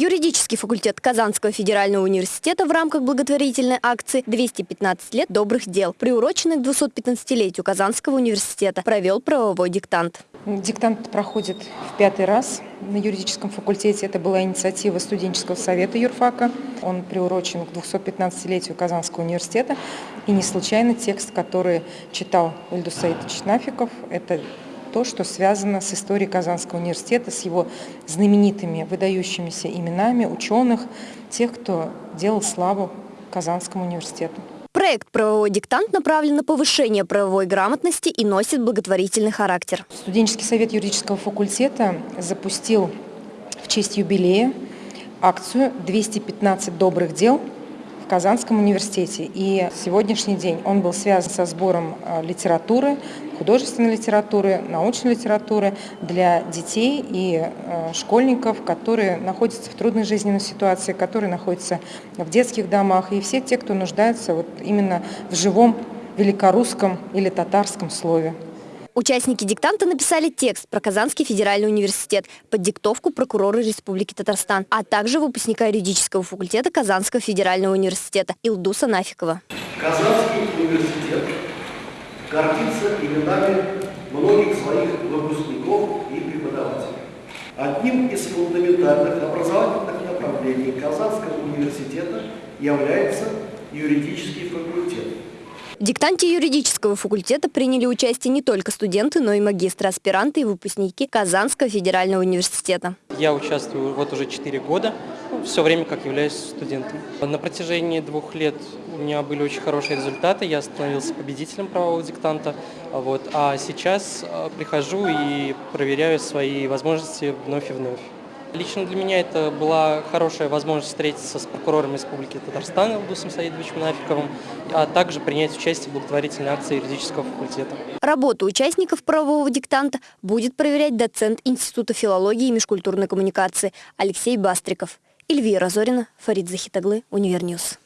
Юридический факультет Казанского федерального университета в рамках благотворительной акции «215 лет добрых дел», приуроченной к 215-летию Казанского университета, провел правовой диктант. Диктант проходит в пятый раз на юридическом факультете. Это была инициатива студенческого совета юрфака. Он приурочен к 215-летию Казанского университета. И не случайно текст, который читал Ильдус Саидович это то, что связано с историей Казанского университета, с его знаменитыми, выдающимися именами ученых, тех, кто делал славу Казанскому университету. Проект «Правовой диктант» направлен на повышение правовой грамотности и носит благотворительный характер. Студенческий совет юридического факультета запустил в честь юбилея акцию «215 добрых дел» Казанском университете. И сегодняшний день он был связан со сбором а, литературы, художественной литературы, научной литературы для детей и а, школьников, которые находятся в трудной жизненной ситуации, которые находятся в детских домах, и все те, кто нуждается вот именно в живом великорусском или татарском слове. Участники диктанта написали текст про Казанский федеральный университет под диктовку прокурора Республики Татарстан, а также выпускника юридического факультета Казанского федерального университета Илдуса Нафикова. Казанский университет гордится именами многих своих выпускников и преподавателей. Одним из фундаментальных образовательных направлений Казанского университета является юридический факультет. В диктанте юридического факультета приняли участие не только студенты, но и магистры, аспиранты и выпускники Казанского федерального университета. Я участвую вот уже 4 года, все время как являюсь студентом. На протяжении двух лет у меня были очень хорошие результаты, я становился победителем правового диктанта, вот, а сейчас э, прихожу и проверяю свои возможности вновь и вновь. Лично для меня это была хорошая возможность встретиться с прокурором Республики Татарстан Илдусом Саидовичем Нафиковым, а также принять участие в благотворительной акции юридического факультета. Работу участников правового диктанта будет проверять доцент Института филологии и межкультурной коммуникации Алексей Бастриков. Эльвира Зорина, Фарид Захитаглы, Универньюз.